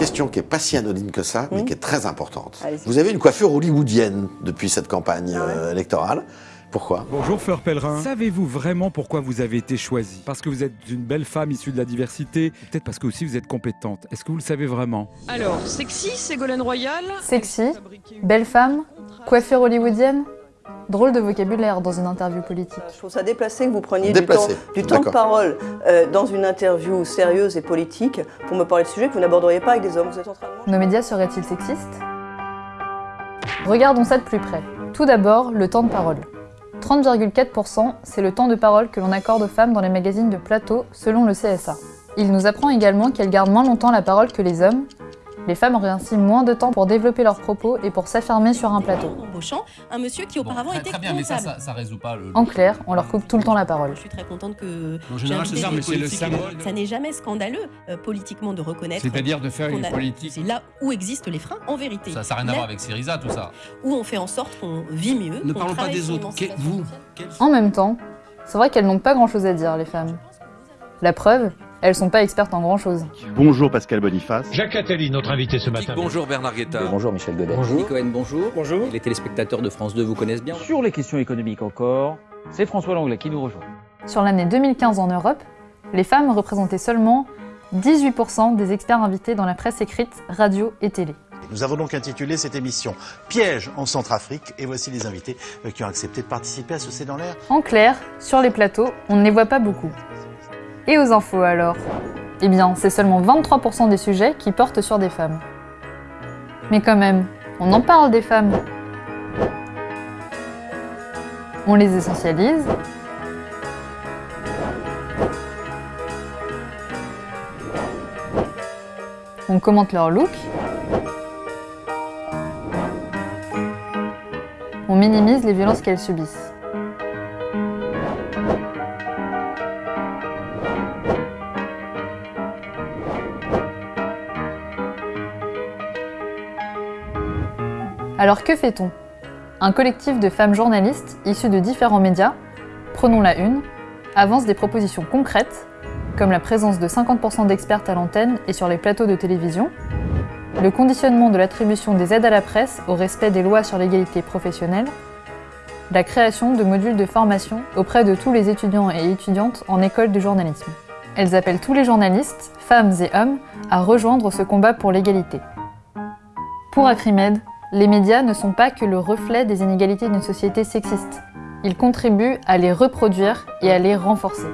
question qui est pas si anodine que ça, mais qui est très importante. Vous avez une coiffure hollywoodienne depuis cette campagne Ah ouais. euh, électorale. Pourquoi? Bonjour Fleur Pellerin. Savez-vous vraiment pourquoi vous avez été choisie? Parce que vous êtes une belle femme issue de la diversité, peut-être parce que aussi vous êtes compétente. Est-ce que vous le savez vraiment? Alors, sexy, Ségolène Royal. Sexy, belle femme, coiffure hollywoodienne? Drôle de vocabulaire dans une interview politique. Je trouve ça déplacé que vous preniez du temps, Déplacé, du temps de parole euh, dans une interview sérieuse et politique pour me parler de sujets que vous n'aborderiez pas avec des hommes. Vous êtes en train de manger Nos médias seraient-ils sexistes? Regardons ça de plus près. Tout d'abord, le temps de parole. 30,4%, c'est le temps de parole que l'on accorde aux femmes dans les magazines de plateau selon le CSA. Il nous apprend également qu'elles gardent moins longtemps la parole que les hommes. Les femmes auraient ainsi moins de temps pour développer leurs propos et pour s'affirmer sur un plateau. embauchant un monsieur qui Bon, auparavant très, était très bien, mais ça, ça, ça résout pas le. En clair, on leur coupe tout le temps la parole. Je suis très contente que En général, c'est ça, mais c'est le ça n'est jamais scandaleux euh, politiquement de reconnaître. C'est-à-dire de faire une a- politique. C'est là où existent les freins en vérité. Ça n'a rien à voir avec Syriza, tout ça. Où on fait en sorte qu'on vit mieux. Ne qu'on parlons pas des autres. vous. En même temps, c'est vrai qu'elles n'ont pas grand-chose à dire, les femmes. La preuve, elles sont pas expertes en grand-chose. Bonjour Pascal Boniface. Jacques Attali, notre invité ce matin. Bonjour Bernard Guetta. Bonjour Michel Godet. Bonjour. Cohen, bonjour. Bonjour. Les téléspectateurs de France 2 vous connaissent bien. Sur les questions économiques encore, c'est François Langlais qui nous rejoint. Sur l'année 2015 en Europe, les femmes représentaient seulement 18% des experts invités dans la presse écrite, radio et télé. Nous avons donc intitulé cette émission Piège en Centrafrique et voici les invités euh, qui ont accepté de participer à ce C'est dans l'air. En clair, sur les plateaux, on ne les voit pas beaucoup. Et aux infos alors Eh bien, c'est seulement 23% des sujets qui portent sur des femmes. Mais quand même, on en parle des femmes. On les essentialise. On commente leur look. On minimise les violences qu'elles subissent. Alors que fait-on? Un collectif de femmes journalistes issues de différents médias, prenons la une, avance des propositions concrètes, comme la présence de 50% d'expertes à l'antenne et sur les plateaux de télévision, le conditionnement de l'attribution des aides à la presse au respect des lois sur l'égalité professionnelle, la création de modules de formation auprès de tous les étudiants et étudiantes en école de journalisme. Elles appellent tous les journalistes, femmes et hommes, à rejoindre ce combat pour l'égalité. Pour Acrimed, les médias ne sont pas que le reflet des inégalités d'une société sexiste. Ils contribuent à les reproduire et à les renforcer.